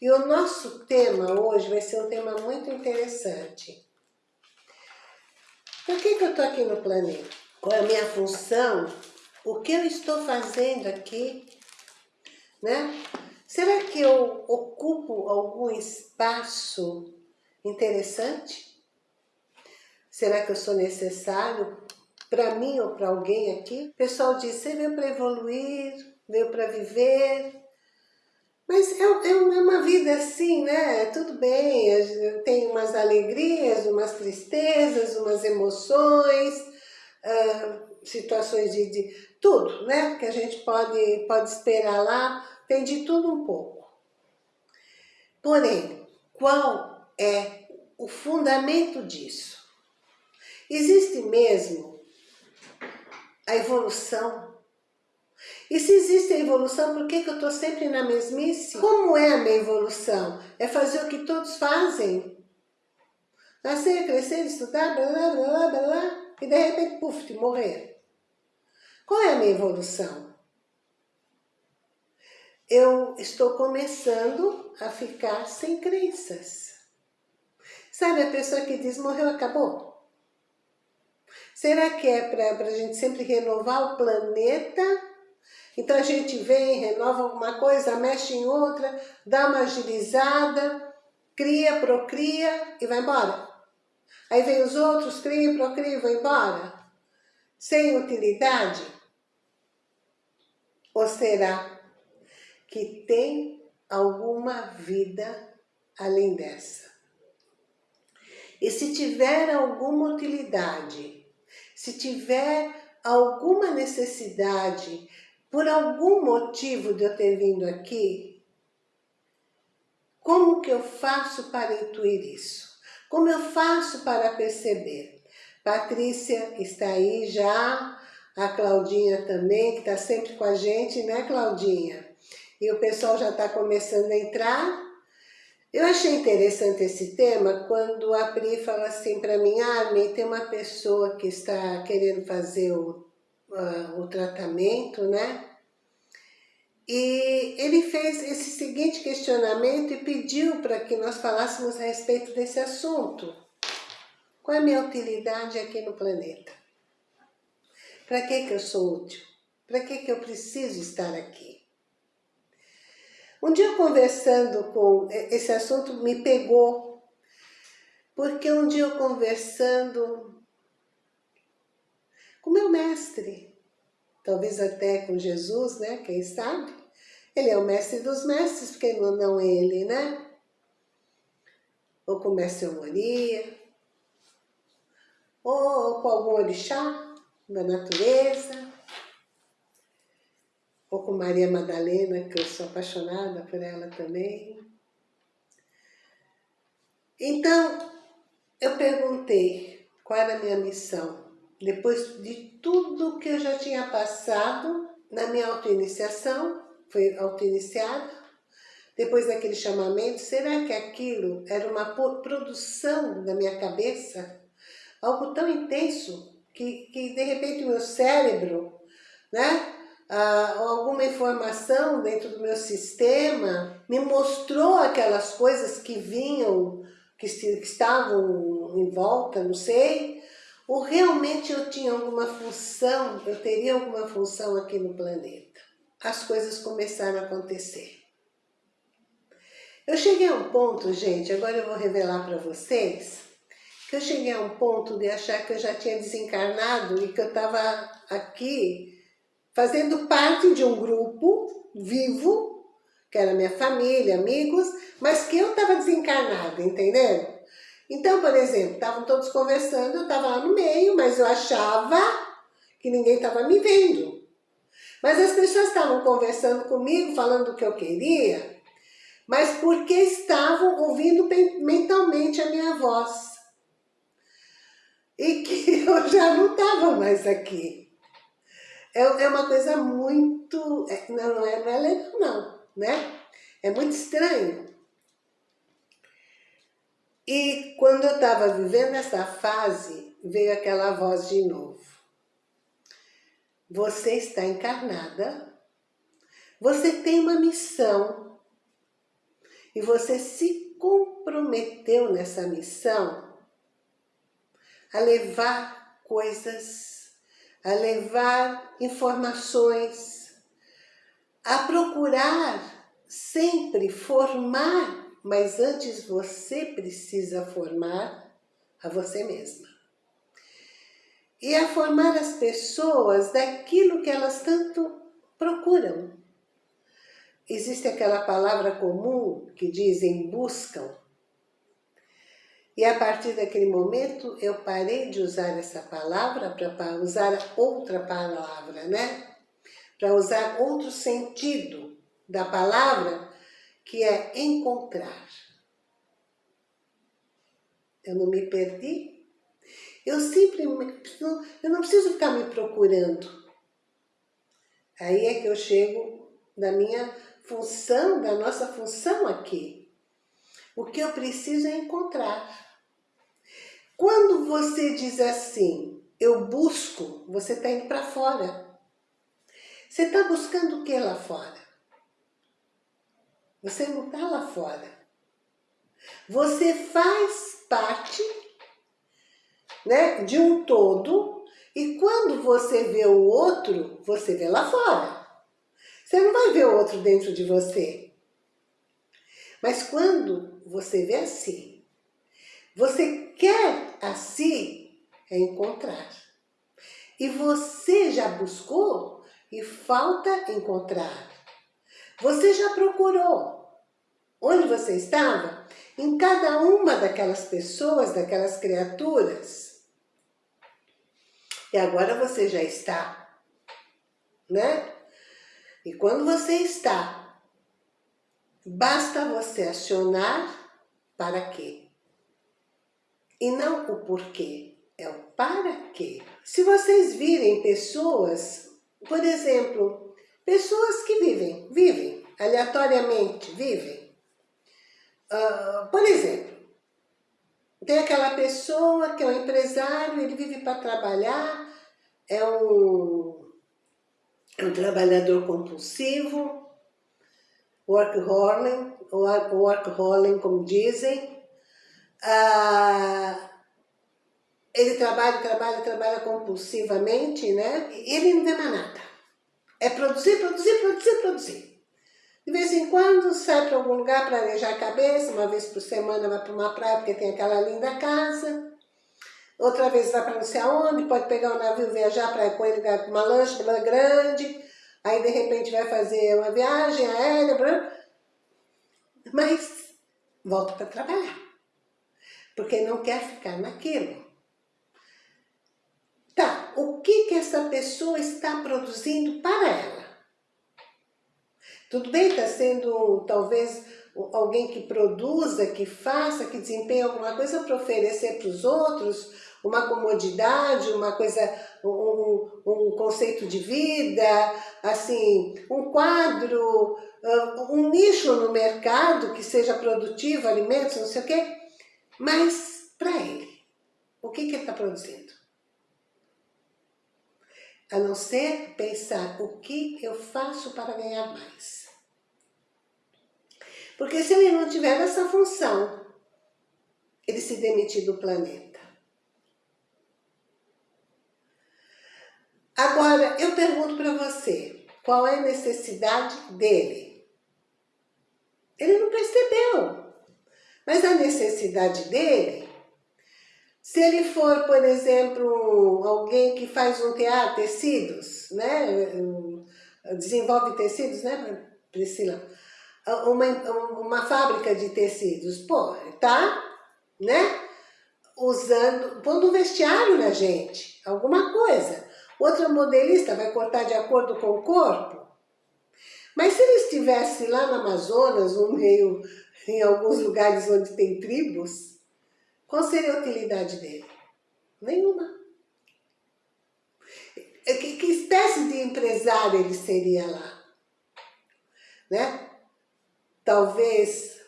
E o nosso tema hoje vai ser um tema muito interessante. Por que, que eu estou aqui no planeta? Qual é a minha função? O que eu estou fazendo aqui? Né? Será que eu ocupo algum espaço interessante? Será que eu sou necessário para mim ou para alguém aqui? O pessoal diz, você veio para evoluir, veio para viver, mas é, é, uma vida assim, né? Tudo bem, tem umas alegrias, umas tristezas, umas emoções, uh, situações de, de, tudo, né? Que a gente pode, pode esperar lá, tem de tudo um pouco. Porém, qual é o fundamento disso? Existe mesmo a evolução e se existe a evolução, por que, que eu estou sempre na mesmice? Como é a minha evolução? É fazer o que todos fazem. Nascer, crescer, estudar, blá, blá, blá, blá, blá, e de repente, puf, morrer. Qual é a minha evolução? Eu estou começando a ficar sem crenças. Sabe a pessoa que diz, morreu, acabou? Será que é para a gente sempre renovar o planeta então a gente vem, renova alguma coisa, mexe em outra, dá uma agilizada, cria, procria e vai embora. Aí vem os outros, cria, procria e vai embora. Sem utilidade? Ou será que tem alguma vida além dessa? E se tiver alguma utilidade, se tiver alguma necessidade por algum motivo de eu ter vindo aqui, como que eu faço para intuir isso? Como eu faço para perceber? Patrícia está aí já, a Claudinha também, que está sempre com a gente, né Claudinha? E o pessoal já está começando a entrar. Eu achei interessante esse tema quando a Pri fala assim para mim, Armin, tem uma pessoa que está querendo fazer o uh, o tratamento, né? E ele fez esse seguinte questionamento e pediu para que nós falássemos a respeito desse assunto. Qual é a minha utilidade aqui no planeta? Para que, que eu sou útil? Para que, que eu preciso estar aqui? Um dia conversando com... Esse assunto me pegou, porque um dia eu conversando com meu mestre, talvez até com Jesus, né? Quem sabe? Ele é o mestre dos mestres, porque não, não ele, né? Ou com o mestre Moria, ou com algum orixá da natureza, ou com Maria Madalena, que eu sou apaixonada por ela também. Então, eu perguntei qual era a minha missão depois de tudo que eu já tinha passado na minha autoiniciação, foi autoiniciada, depois daquele chamamento, será que aquilo era uma produção da minha cabeça? Algo tão intenso que, que de repente o meu cérebro, né, ah, alguma informação dentro do meu sistema me mostrou aquelas coisas que vinham, que, que estavam em volta, não sei, ou realmente eu tinha alguma função, eu teria alguma função aqui no planeta? As coisas começaram a acontecer. Eu cheguei a um ponto, gente, agora eu vou revelar para vocês, que eu cheguei a um ponto de achar que eu já tinha desencarnado e que eu estava aqui fazendo parte de um grupo vivo, que era minha família, amigos, mas que eu estava desencarnada, entenderam? Então, por exemplo, estavam todos conversando, eu estava lá no meio, mas eu achava que ninguém estava me vendo. Mas as pessoas estavam conversando comigo, falando o que eu queria, mas porque estavam ouvindo mentalmente a minha voz. E que eu já não estava mais aqui. É, é uma coisa muito... É, não, é, não é legal não, né? É muito estranho. E quando eu estava vivendo essa fase, veio aquela voz de novo. Você está encarnada, você tem uma missão. e você se comprometeu nessa missão a levar coisas, a levar informações, a procurar sempre formar, mas antes você precisa formar a você mesma. E a formar as pessoas daquilo que elas tanto procuram. Existe aquela palavra comum que dizem buscam. E a partir daquele momento eu parei de usar essa palavra para usar outra palavra, né? Para usar outro sentido da palavra, que é encontrar. Eu não me perdi. Eu simplesmente, eu não preciso ficar me procurando. Aí é que eu chego da minha função, da nossa função aqui. O que eu preciso é encontrar. Quando você diz assim, eu busco, você está indo para fora. Você está buscando o que lá fora? Você não está lá fora. Você faz parte né, de um todo e quando você vê o outro, você vê lá fora. Você não vai ver o outro dentro de você. Mas quando você vê assim, você quer assim encontrar. E você já buscou e falta encontrar. Você já procurou. Onde você estava? Em cada uma daquelas pessoas, daquelas criaturas. E agora você já está, né? E quando você está, basta você acionar para quê? E não o porquê, é o para quê. Se vocês virem pessoas, por exemplo, pessoas que vivem, vivem, aleatoriamente, vivem. Uh, por exemplo, tem aquela pessoa que é um empresário, ele vive para trabalhar, é um é um trabalhador compulsivo, workaholic como dizem. Ah, ele trabalha, trabalha, trabalha compulsivamente, né? E ele não vê mais nada. É produzir, produzir, produzir, produzir. De vez em quando sai para algum lugar para arejar a cabeça, uma vez por semana vai para uma praia porque tem aquela linda casa outra vez vai para não sei aonde, pode pegar um navio, viajar para com ele uma lancha grande, aí de repente vai fazer uma viagem aérea, mas volta para trabalhar, porque não quer ficar naquilo. Tá, o que que essa pessoa está produzindo para ela? Tudo bem, está sendo talvez alguém que produza, que faça, que desempenhe alguma coisa para oferecer para os outros, uma comodidade, uma coisa, um, um conceito de vida, assim, um quadro, um nicho no mercado que seja produtivo, alimentos, não sei o quê, mas para ele, o que, que ele está produzindo? A não ser pensar o que eu faço para ganhar mais. Porque se ele não tiver essa função, ele se demite do planeta. Agora, eu pergunto para você, qual é a necessidade dele? Ele não percebeu. Mas a necessidade dele, se ele for, por exemplo, alguém que faz um teatro, tecidos, né? Desenvolve tecidos, né, Priscila? Uma, uma fábrica de tecidos, pô, tá, né? Usando, pondo um vestiário na gente, alguma coisa. Outra modelista vai cortar de acordo com o corpo? Mas se ele estivesse lá no Amazonas, no meio, em alguns lugares onde tem tribos, qual seria a utilidade dele? Nenhuma. É, que, que espécie de empresário ele seria lá? Né? Talvez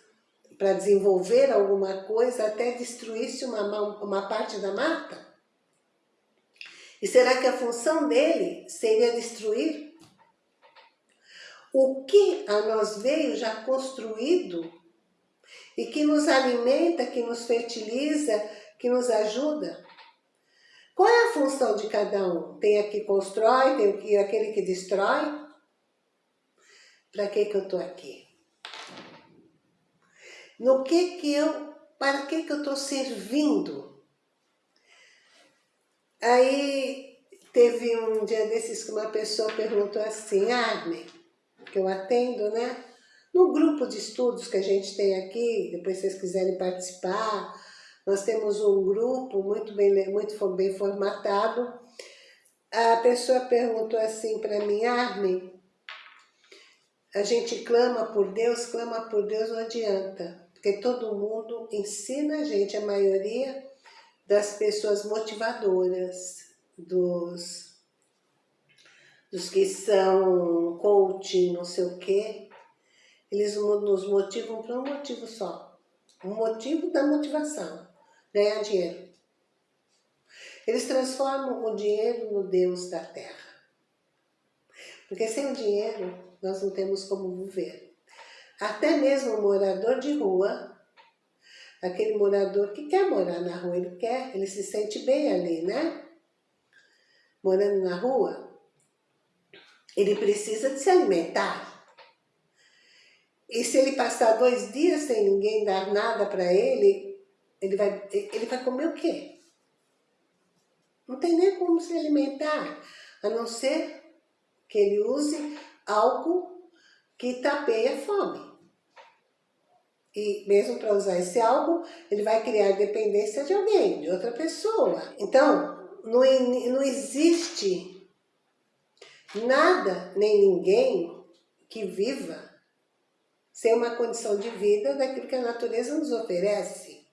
para desenvolver alguma coisa até destruísse uma, uma parte da mata? E será que a função dele seria destruir? O que a nós veio já construído e que nos alimenta, que nos fertiliza, que nos ajuda. Qual é a função de cada um? Tem a que constrói, tem aquele que destrói? Para que que eu estou aqui? No que que eu, para que que eu estou servindo? Aí teve um dia desses que uma pessoa perguntou assim, Arne, que eu atendo, né? No grupo de estudos que a gente tem aqui, depois se vocês quiserem participar, nós temos um grupo muito bem, muito bem formatado. A pessoa perguntou assim para mim, Armin, a gente clama por Deus, clama por Deus não adianta, porque todo mundo ensina a gente, a maioria das pessoas motivadoras, dos, dos que são coaching, não sei o quê, eles nos motivam por um motivo só, um motivo da motivação ganhar dinheiro. Eles transformam o dinheiro no Deus da terra. Porque sem o dinheiro, nós não temos como viver. Até mesmo o morador de rua, aquele morador que quer morar na rua, ele quer, ele se sente bem ali, né? Morando na rua, ele precisa de se alimentar. E se ele passar dois dias sem ninguém dar nada para ele, ele vai, ele vai comer o quê? Não tem nem como se alimentar, a não ser que ele use algo que tapeia a fome. E mesmo para usar esse algo, ele vai criar dependência de alguém, de outra pessoa. Então, não, não existe nada nem ninguém que viva sem uma condição de vida daquilo que a natureza nos oferece.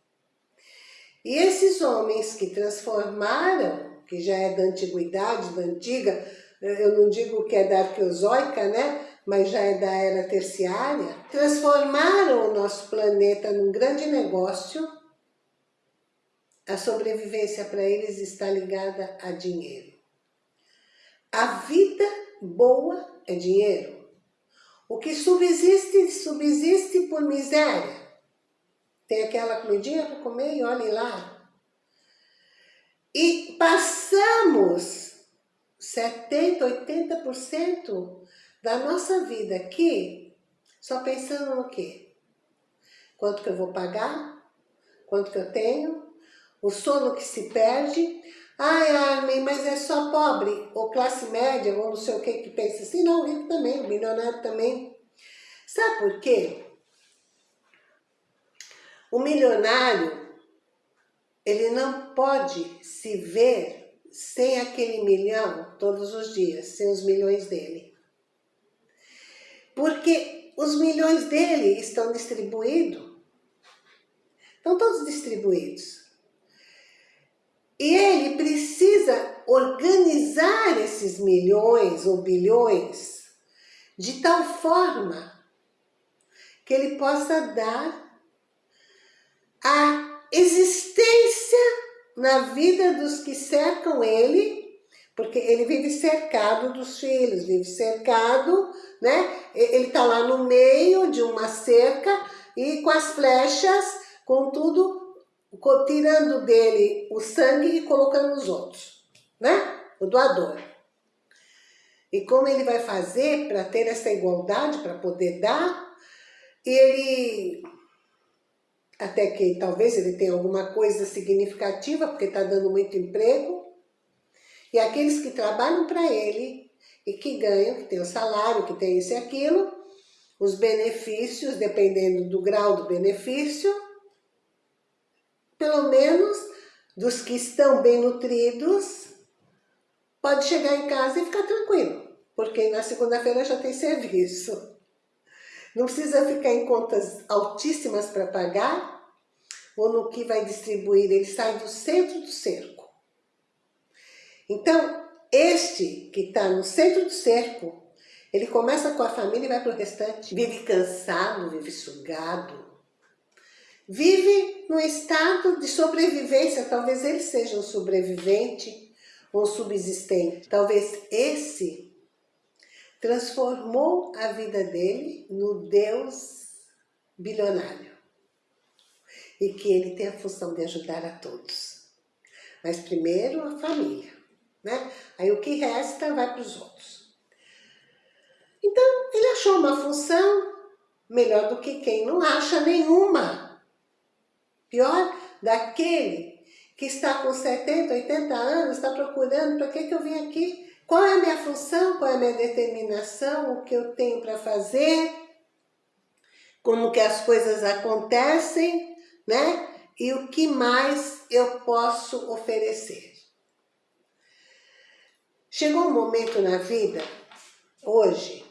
E esses homens que transformaram, que já é da antiguidade, da antiga, eu não digo que é da arqueozoica, né? mas já é da era terciária, transformaram o nosso planeta num grande negócio. A sobrevivência para eles está ligada a dinheiro. A vida boa é dinheiro. O que subsiste, subsiste por miséria. Tem aquela comidinha para comer e olhe lá. E passamos 70%, 80% da nossa vida aqui só pensando no quê? Quanto que eu vou pagar? Quanto que eu tenho? O sono que se perde? Ai, Armin, mas é só pobre, ou classe média, ou não sei o que que pensa assim. Não, rico também, o milionário também. Sabe por quê? O milionário, ele não pode se ver sem aquele milhão todos os dias, sem os milhões dele. Porque os milhões dele estão distribuídos, estão todos distribuídos. E ele precisa organizar esses milhões ou bilhões de tal forma que ele possa dar a existência na vida dos que cercam ele, porque ele vive cercado dos filhos, vive cercado, né? Ele está lá no meio de uma cerca e com as flechas, com tudo, tirando dele o sangue e colocando nos outros, né? O doador. E como ele vai fazer para ter essa igualdade, para poder dar, ele até que talvez ele tenha alguma coisa significativa, porque está dando muito emprego, e aqueles que trabalham para ele e que ganham, que tem o salário, que tem isso e aquilo, os benefícios, dependendo do grau do benefício, pelo menos dos que estão bem nutridos, pode chegar em casa e ficar tranquilo, porque na segunda-feira já tem serviço. Não precisa ficar em contas altíssimas para pagar, ou no que vai distribuir, ele sai do centro do cerco. Então, este que está no centro do cerco, ele começa com a família e vai para o restante. Vive cansado, vive sugado, vive no estado de sobrevivência. Talvez ele seja um sobrevivente ou subsistente. Talvez esse transformou a vida dele no Deus bilionário. e que ele tem a função de ajudar a todos. Mas primeiro a família, né? Aí o que resta vai para os outros. Então, ele achou uma função melhor do que quem não acha nenhuma. Pior, daquele que está com 70, 80 anos, está procurando para que, que eu vim aqui? Qual é a minha função? Qual é a minha determinação? O que eu tenho para fazer? Como que as coisas acontecem, né? E o que mais eu posso oferecer? Chegou um momento na vida, hoje,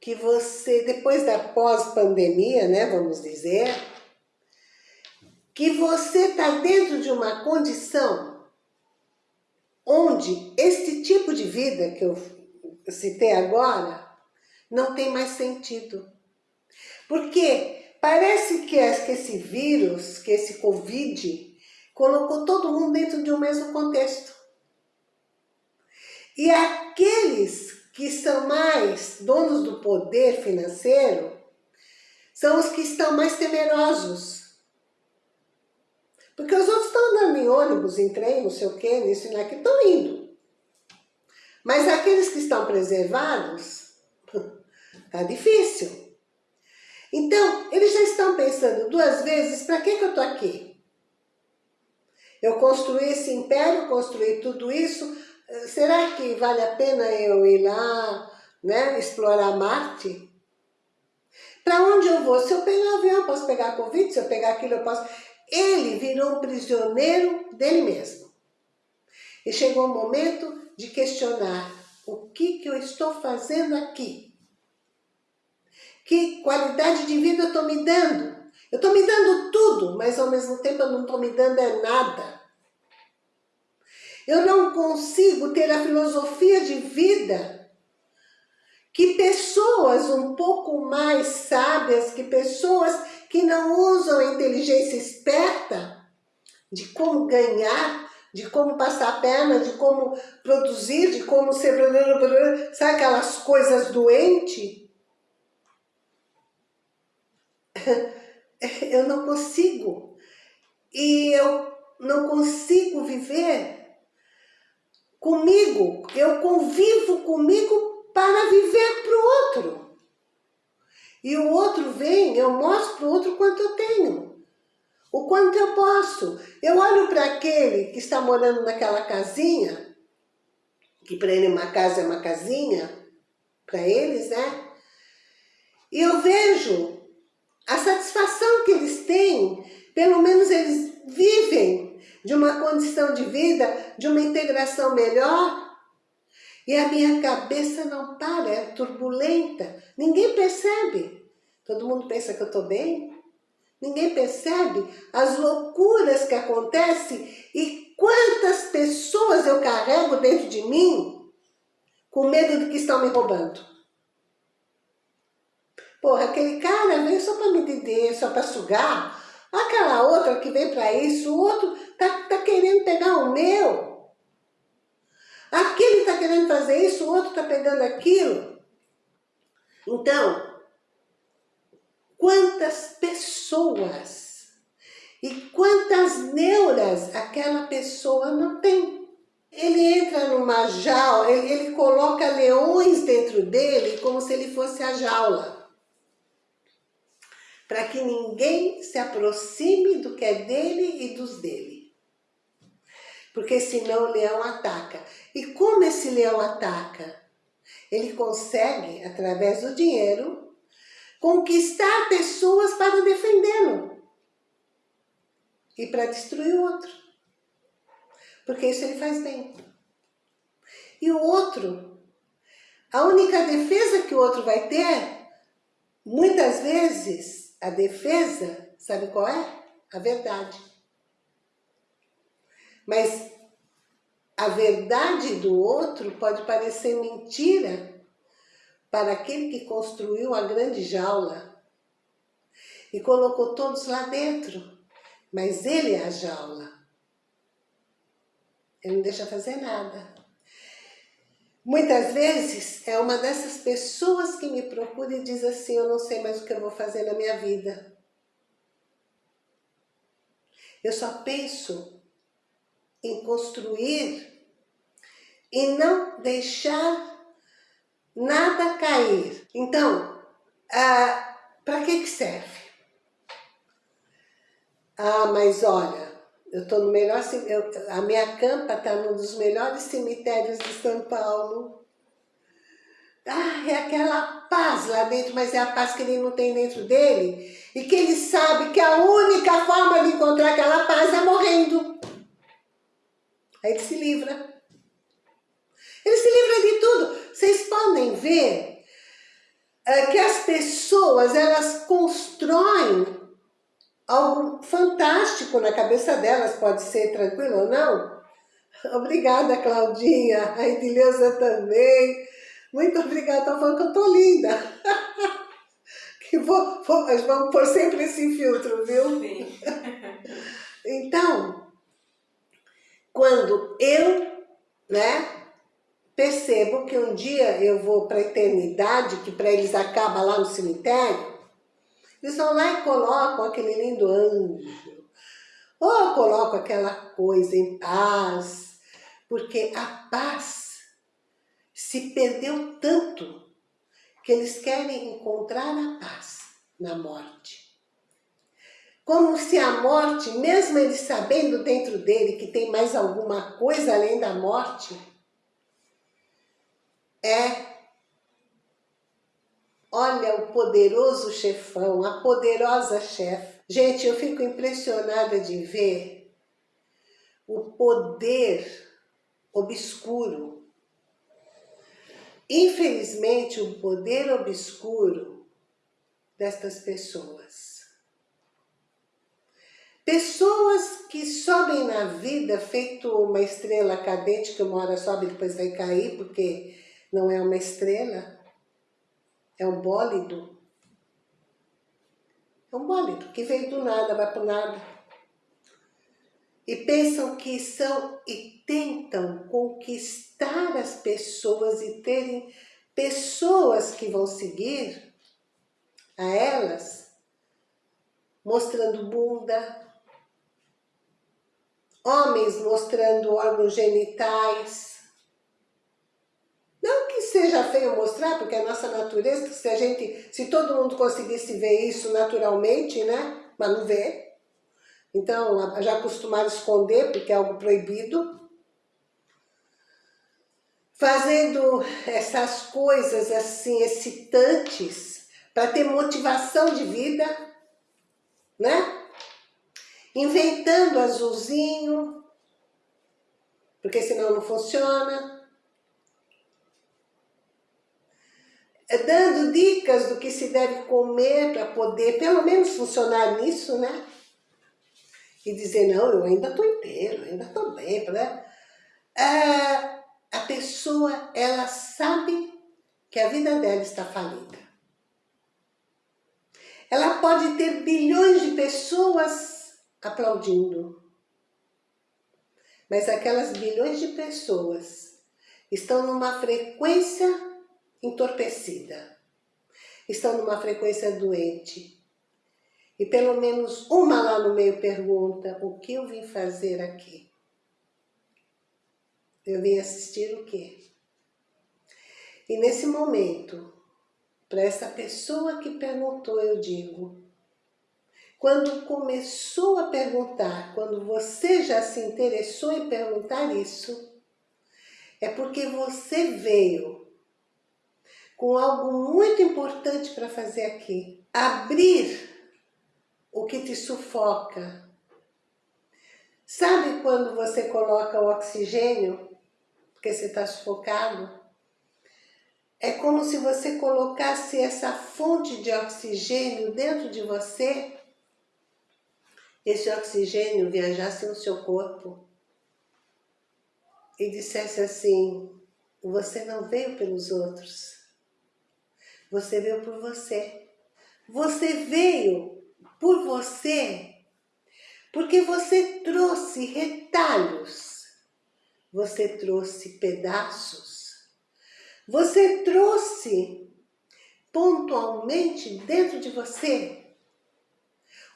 que você, depois da pós-pandemia, né, vamos dizer, que você está dentro de uma condição onde este tipo de vida que eu citei agora não tem mais sentido. Porque parece que esse vírus, que esse Covid, colocou todo mundo dentro de um mesmo contexto. E aqueles que são mais donos do poder financeiro são os que estão mais temerosos. Porque os outros estão andando em ônibus, em trem, não sei o quê, nisso e naquilo, estão indo. Mas aqueles que estão preservados, tá difícil. Então, eles já estão pensando duas vezes, para que, que eu estou aqui? Eu construí esse império, construí tudo isso, será que vale a pena eu ir lá, né, explorar Marte? Para onde eu vou? Se eu pegar avião, eu posso pegar Covid, se eu pegar aquilo, eu posso... Ele virou prisioneiro dele mesmo. E chegou o momento de questionar o que, que eu estou fazendo aqui? Que qualidade de vida eu estou me dando? Eu estou me dando tudo, mas ao mesmo tempo eu não estou me dando é nada. Eu não consigo ter a filosofia de vida que pessoas um pouco mais sábias, que pessoas que não usam a inteligência esperta de como ganhar, de como passar a perna, de como produzir, de como ser... Sabe aquelas coisas doentes? Eu não consigo. E eu não consigo viver comigo, eu convivo comigo para viver para o outro. E o outro vem, eu mostro para o outro quanto eu tenho, o quanto eu posso. Eu olho para aquele que está morando naquela casinha, que para ele uma casa é uma casinha, para eles, né? E eu vejo a satisfação que eles têm, pelo menos eles vivem de uma condição de vida, de uma integração melhor. E a minha cabeça não para, é turbulenta. Ninguém percebe. Todo mundo pensa que eu estou bem. Ninguém percebe as loucuras que acontecem e quantas pessoas eu carrego dentro de mim com medo de que estão me roubando. Porra, aquele cara veio só para me entender, só para sugar. Aquela outra que vem para isso, o outro tá, tá querendo pegar o meu. Fazer isso, o outro tá pegando aquilo. Então, quantas pessoas e quantas neuras aquela pessoa não tem. Ele entra numa jaula, ele, ele coloca leões dentro dele como se ele fosse a jaula para que ninguém se aproxime do que é dele e dos dele. Porque senão o leão ataca. E como esse leão ataca? Ele consegue, através do dinheiro, conquistar pessoas para defendê-lo e para destruir o outro. Porque isso ele faz bem. E o outro, a única defesa que o outro vai ter, muitas vezes, a defesa, sabe qual é? A verdade. Mas a verdade do outro pode parecer mentira para aquele que construiu a grande jaula e colocou todos lá dentro. Mas ele é a jaula. Ele não deixa fazer nada. Muitas vezes é uma dessas pessoas que me procura e diz assim, eu não sei mais o que eu vou fazer na minha vida. Eu só penso em construir e não deixar nada cair. Então, ah, para que, que serve? Ah, mas olha, eu estou no melhor, eu, a minha campa está num dos melhores cemitérios de São Paulo. Ah, é aquela paz lá dentro, mas é a paz que ele não tem dentro dele. E que ele sabe que a única forma de encontrar aquela paz é morrendo. Aí ele se livra. Ele se livra de tudo. Vocês podem ver é, que as pessoas, elas constroem algo fantástico na cabeça delas, pode ser tranquilo ou não. Obrigada, Claudinha. A Edileuza também. Muito obrigada. Estão falando que eu tô linda. que vou, vou, mas vamos pôr sempre esse filtro, viu? Sim. então, quando eu, né, percebo que um dia eu vou para a eternidade, que para eles acaba lá no cemitério, eles vão lá e colocam aquele lindo anjo, ou colocam aquela coisa em paz, porque a paz se perdeu tanto que eles querem encontrar a paz na morte. Como se a morte, mesmo ele sabendo dentro dele que tem mais alguma coisa além da morte, é, olha o poderoso chefão, a poderosa chefe. Gente, eu fico impressionada de ver o poder obscuro infelizmente, o poder obscuro destas pessoas. Pessoas que sobem na vida feito uma estrela cadente que uma hora sobe e depois vai cair, porque não é uma estrela, é um bólido. É um bólido que veio do nada, vai para nada. E pensam que são e tentam conquistar as pessoas e terem pessoas que vão seguir a elas, mostrando bunda, homens mostrando órgãos genitais. Não que seja feio mostrar, porque a nossa natureza, se a gente, se todo mundo conseguisse ver isso naturalmente, né? Mas não vê. Então, já acostumaram esconder, porque é algo proibido fazendo essas coisas assim excitantes para ter motivação de vida, né? Inventando azulzinho, porque senão não funciona. É dando dicas do que se deve comer para poder pelo menos funcionar nisso, né? E dizer, não, eu ainda estou inteiro, ainda estou bem, né? É, a pessoa, ela sabe que a vida dela está falida. Ela pode ter bilhões de pessoas aplaudindo. Mas aquelas bilhões de pessoas estão numa frequência entorpecida. Estão numa frequência doente. E pelo menos uma lá no meio pergunta, o que eu vim fazer aqui? Eu vim assistir o quê? E nesse momento, para essa pessoa que perguntou, eu digo, quando começou a perguntar, quando você já se interessou em perguntar isso, é porque você veio com algo muito importante para fazer aqui. Abrir o que te sufoca. Sabe quando você coloca o oxigênio porque você está sufocado. É como se você colocasse essa fonte de oxigênio dentro de você, esse oxigênio viajasse no seu corpo e dissesse assim, você não veio pelos outros, você veio por você. Você veio por você, porque você trouxe retalhos. Você trouxe pedaços, você trouxe pontualmente dentro de você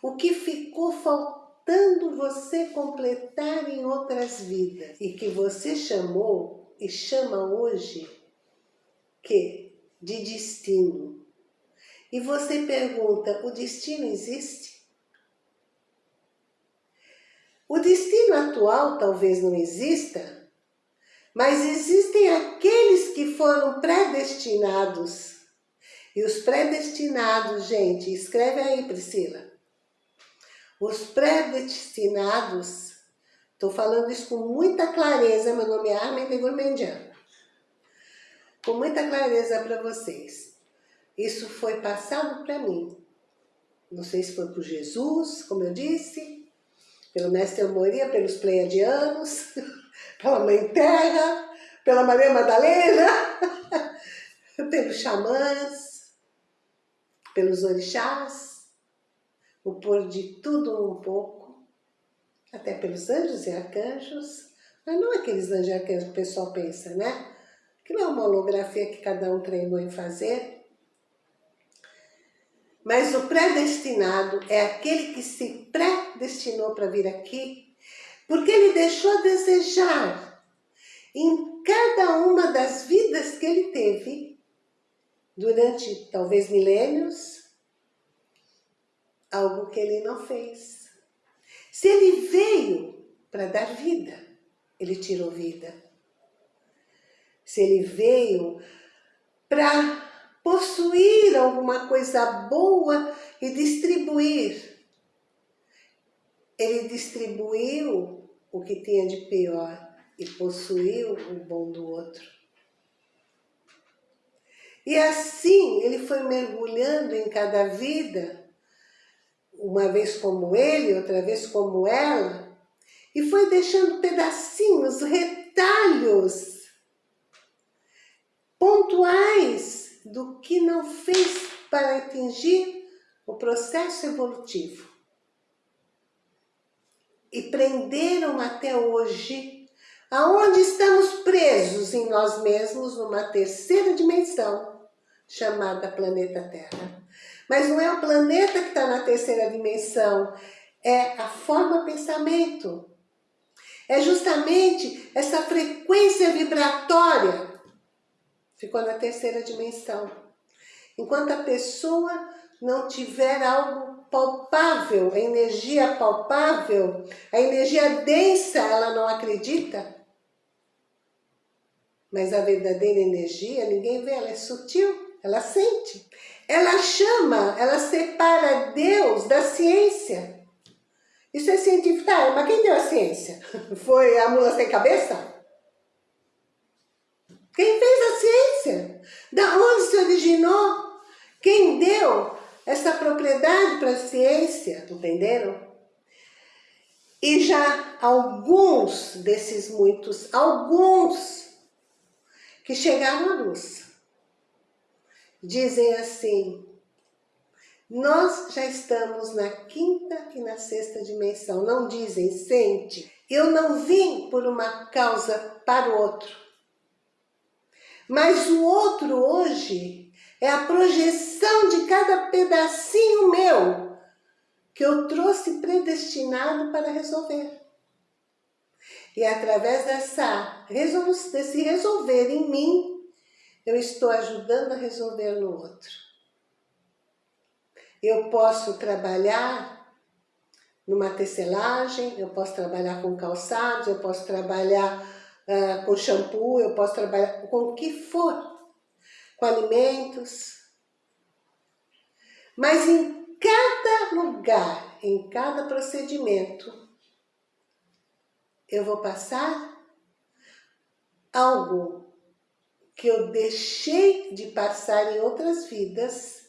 o que ficou faltando você completar em outras vidas e que você chamou e chama hoje que de destino. E você pergunta, o destino existe? O destino atual talvez não exista, mas existem aqueles que foram predestinados. E os predestinados, gente, escreve aí Priscila, os predestinados, estou falando isso com muita clareza, meu nome é Armin Gourmandian. Com muita clareza para vocês. Isso foi passado para mim. Não sei se foi por Jesus, como eu disse, pelo Mestre Amoria, pelos Pleiadianos, pela Mãe Terra, pela Maria Madalena, pelos xamãs, pelos orixás, o pôr de tudo um pouco, até pelos anjos e arcanjos, mas não aqueles anjos e arcanjos que o pessoal pensa, né? Que não é uma holografia que cada um treinou em fazer. Mas o predestinado é aquele que se predestinou para vir aqui, porque ele deixou a desejar em cada uma das vidas que ele teve, durante talvez milênios, algo que ele não fez. Se ele veio para dar vida, ele tirou vida. Se ele veio para possuir alguma coisa boa e distribuir, ele distribuiu o que tinha de pior e possuiu o bom do outro. E assim ele foi mergulhando em cada vida uma vez como ele, outra vez como ela, e foi deixando pedacinhos, retalhos, pontuais do que não fez para atingir o processo evolutivo. E prenderam até hoje, aonde estamos presos em nós mesmos, numa terceira dimensão, chamada planeta Terra. Mas não é o planeta que está na terceira dimensão, é a forma pensamento. É justamente essa frequência vibratória ficou na terceira dimensão. Enquanto a pessoa não tiver algo palpável, a energia palpável, a energia densa, ela não acredita. Mas a verdadeira energia, ninguém vê, ela é sutil, ela sente. Ela chama, ela separa Deus da ciência. Isso é científico. Tá, mas quem deu a ciência? Foi a mula sem cabeça? Quem fez a ciência? Da onde se originou? Quem deu essa propriedade para a ciência? Entenderam? E já alguns desses muitos, alguns que chegaram à luz, dizem assim, nós já estamos na quinta e na sexta dimensão. Não dizem, sente. Eu não vim por uma causa para o outro. Mas o outro hoje é a projeção de cada pedacinho meu que eu trouxe predestinado para resolver. E através dessa desse resolver em mim, eu estou ajudando a resolver no outro. Eu posso trabalhar numa tecelagem, eu posso trabalhar com calçados, eu posso trabalhar uh, com shampoo, eu posso trabalhar com o que for, com alimentos. Mas em cada lugar, em cada procedimento, eu vou passar algo que eu deixei de passar em outras vidas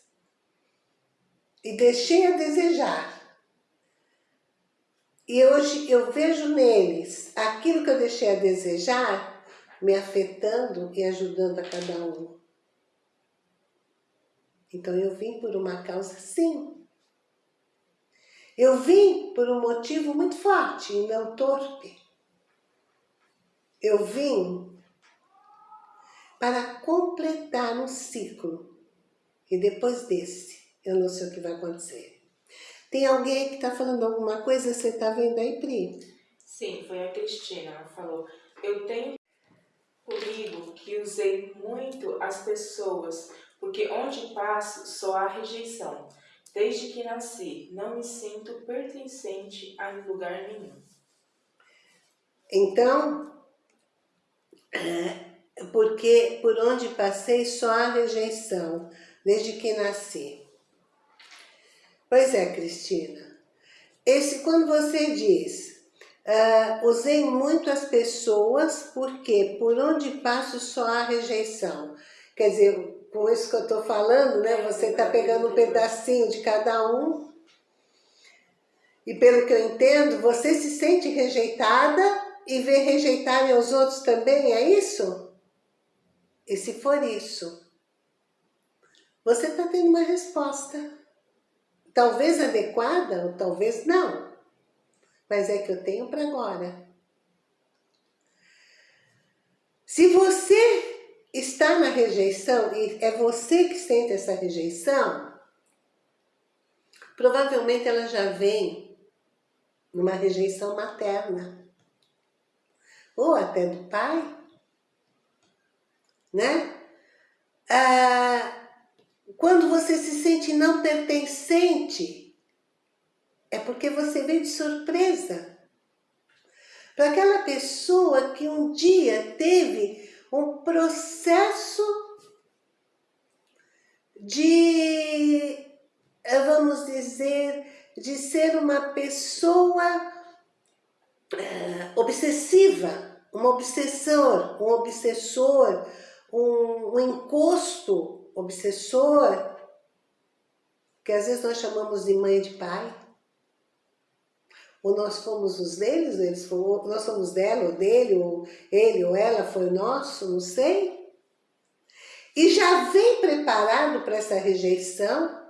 e deixei a desejar. E hoje eu vejo neles aquilo que eu deixei a desejar me afetando e ajudando a cada um. Então eu vim por uma causa sim. Eu vim por um motivo muito forte e não torpe. Eu vim para completar um ciclo. E depois desse, eu não sei o que vai acontecer. Tem alguém que está falando alguma coisa, você está vendo aí, Pri? Sim, foi a Cristina, ela falou, eu tenho comigo que usei muito as pessoas, porque onde passo só há rejeição. Desde que nasci, não me sinto pertencente a lugar nenhum. Então, porque por onde passei só há rejeição, desde que nasci. Pois é, Cristina. Esse, quando você diz, uh, usei muito as pessoas, porque por onde passo só há rejeição. Quer dizer, com isso que eu estou falando, né? Você está pegando um pedacinho de cada um. E pelo que eu entendo, você se sente rejeitada e vê rejeitarem os outros também, é isso? E se for isso, você está tendo uma resposta. Talvez adequada ou talvez não. Mas é que eu tenho para agora. Se você está na rejeição e é você que sente essa rejeição, provavelmente ela já vem numa rejeição materna. Ou até do pai. Né? Ah, quando você se sente não pertencente, é porque você veio de surpresa. Para aquela pessoa que um dia teve um processo de, eh, vamos dizer, de ser uma pessoa uh, obsessiva, um obsessor, um obsessor, um, um encosto obsessor, que às vezes nós chamamos de mãe e de pai, ou nós fomos os deles, eles foram, nós somos dela, ou dele, ou ele ou ela foi nosso, não sei. E já vem preparado para essa rejeição,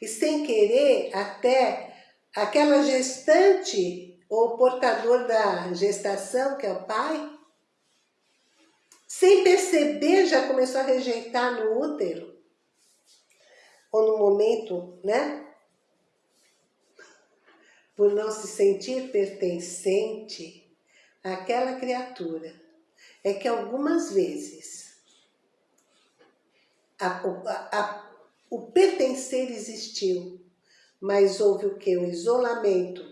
e sem querer até aquela gestante ou portador da gestação, que é o pai, sem perceber, já começou a rejeitar no útero, ou no momento, né? Por não se sentir pertencente àquela criatura. É que algumas vezes a, a, a, o pertencer existiu, mas houve o que? O isolamento,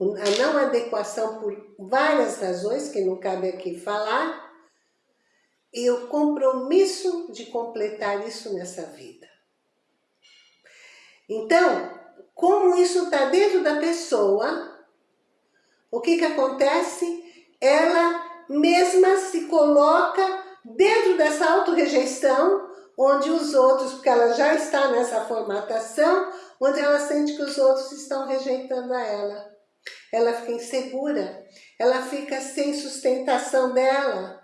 a não adequação por várias razões, que não cabe aqui falar, e o compromisso de completar isso nessa vida. Então, como isso está dentro da pessoa, o que que acontece? Ela mesma se coloca dentro dessa autorrejeição, onde os outros, porque ela já está nessa formatação, onde ela sente que os outros estão rejeitando a ela. Ela fica insegura, ela fica sem sustentação dela.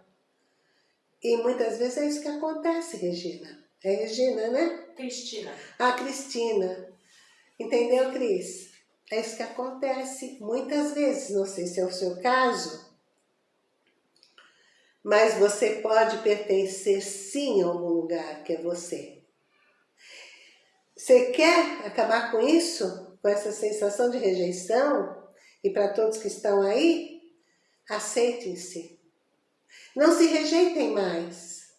E muitas vezes é isso que acontece, Regina. É Regina, né? Cristina. Ah, Cristina. Entendeu, Cris? É isso que acontece muitas vezes. Não sei se é o seu caso, mas você pode pertencer sim a algum lugar que é você. Você quer acabar com isso? Com essa sensação de rejeição? E para todos que estão aí, aceitem-se. Não se rejeitem mais.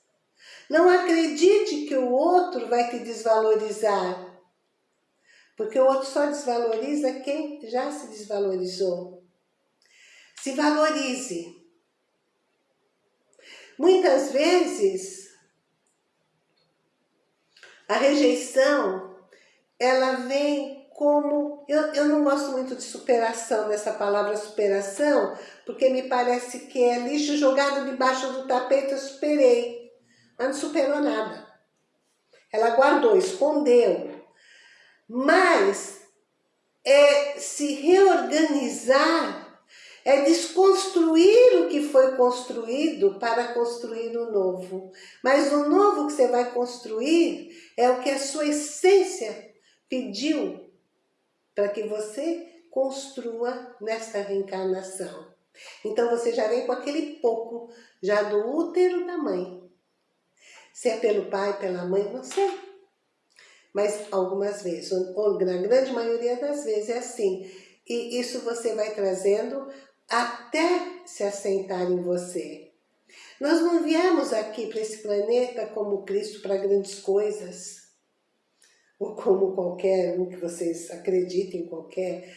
Não acredite que o outro vai te desvalorizar. Porque o outro só desvaloriza quem já se desvalorizou. Se valorize. Muitas vezes, a rejeição, ela vem como... Eu, eu não gosto muito de superação, dessa palavra superação, porque me parece que é lixo jogado debaixo do tapete, eu superei. Mas não superou nada. Ela guardou, escondeu. Mas é se reorganizar, é desconstruir o que foi construído para construir o novo. Mas o novo que você vai construir é o que a sua essência pediu para que você construa nesta reencarnação. Então você já vem com aquele pouco, já do útero da mãe. Se é pelo pai, pela mãe, não sei. mas algumas vezes, ou na grande maioria das vezes é assim. E isso você vai trazendo até se assentar em você. Nós não viemos aqui para esse planeta como Cristo para grandes coisas, ou como qualquer um que vocês acreditem, qualquer,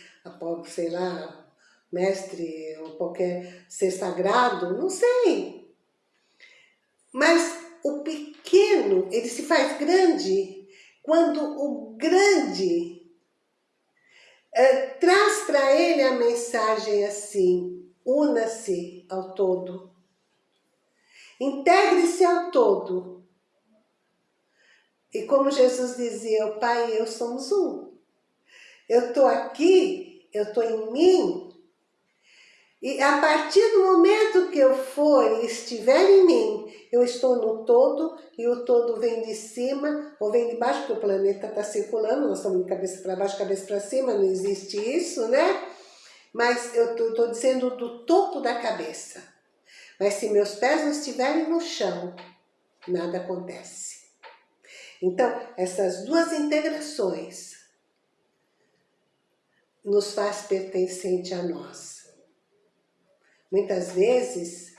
sei lá, mestre, ou qualquer ser sagrado, não sei. Mas o pequeno, ele se faz grande quando o grande é, traz para ele a mensagem assim, una-se ao todo, integre-se ao todo. E como Jesus dizia, o Pai e eu somos um. Eu estou aqui, eu estou em mim, e a partir do momento que eu for e estiver em mim, eu estou no todo e o todo vem de cima ou vem de baixo, porque o planeta está circulando, nós estamos de cabeça para baixo, cabeça para cima, não existe isso, né? Mas eu estou dizendo do topo da cabeça. Mas se meus pés não estiverem no chão, nada acontece. Então, essas duas integrações nos faz pertencente a nós. Muitas vezes,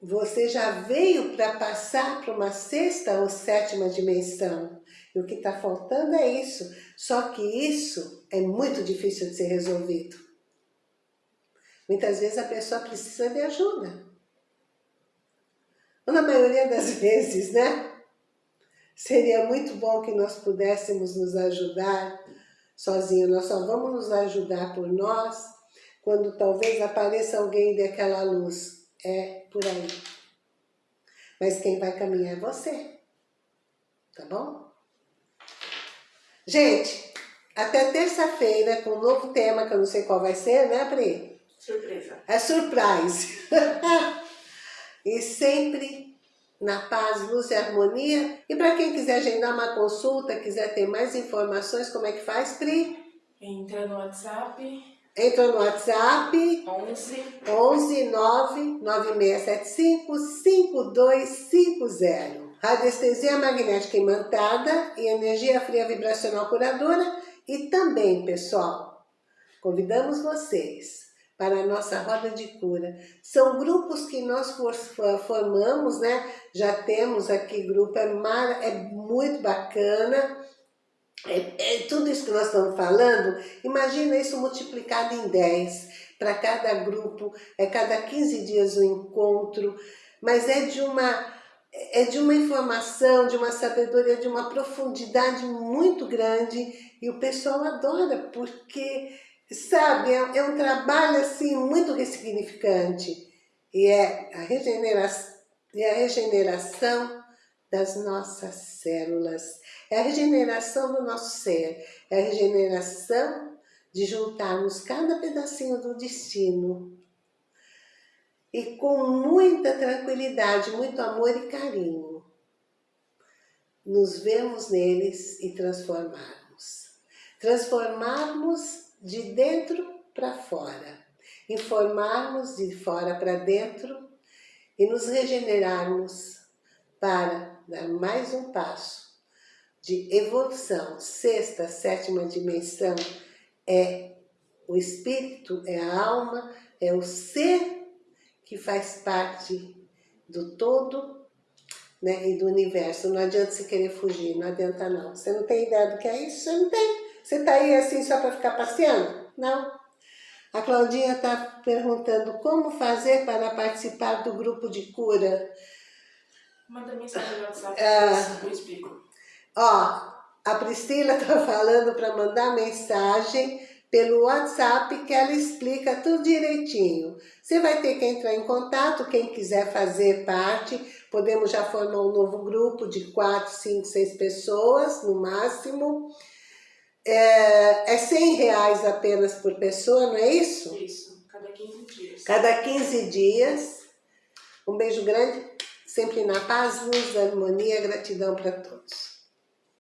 você já veio para passar para uma sexta ou sétima dimensão. E o que está faltando é isso. Só que isso é muito difícil de ser resolvido. Muitas vezes a pessoa precisa de ajuda. Ou na maioria das vezes, né? Seria muito bom que nós pudéssemos nos ajudar sozinhos. Nós só vamos nos ajudar por nós quando talvez apareça alguém daquela luz. É por aí. Mas quem vai caminhar é você. Tá bom? Gente, até terça-feira com um novo tema, que eu não sei qual vai ser, né, Pri? Surpresa. É surprise. e sempre na paz, luz e harmonia. E para quem quiser agendar uma consulta, quiser ter mais informações, como é que faz, Pri? Entra no WhatsApp Entra no WhatsApp 11 11 9 9675 5250. Radiestesia magnética imantada e energia fria vibracional curadora. E também, pessoal, convidamos vocês para a nossa roda de cura. São grupos que nós formamos, né? Já temos aqui grupo, é, mar, é muito bacana é, é, tudo isso que nós estamos falando, imagina isso multiplicado em 10. Para cada grupo, é cada 15 dias um encontro, mas é de uma é de uma informação, de uma sabedoria, de uma profundidade muito grande e o pessoal adora porque, sabe, é, é um trabalho assim muito ressignificante e é a regeneração, é a regeneração das nossas células. É a regeneração do nosso ser, é a regeneração de juntarmos cada pedacinho do destino e com muita tranquilidade, muito amor e carinho, nos vemos neles e transformarmos. Transformarmos de dentro para fora, informarmos de fora para dentro e nos regenerarmos para dar mais um passo de evolução. Sexta, sétima dimensão é o espírito, é a alma, é o ser que faz parte do todo né, e do universo. Não adianta você querer fugir, não adianta não. Você não tem ideia do que é isso? Você não tem. Você está aí assim só para ficar passeando? Não. A Claudinha está perguntando como fazer para participar do grupo de cura. Manda mensagem no WhatsApp, ah, eu explico. Ó, a Priscila está falando para mandar mensagem pelo WhatsApp que ela explica tudo direitinho. Você vai ter que entrar em contato, quem quiser fazer parte, podemos já formar um novo grupo de 4, 5, 6 pessoas no máximo. É, é 100 reais apenas por pessoa, não é isso? Isso, cada 15 dias. Cada 15 dias. Um beijo grande sempre na paz, luz, harmonia, gratidão para todos.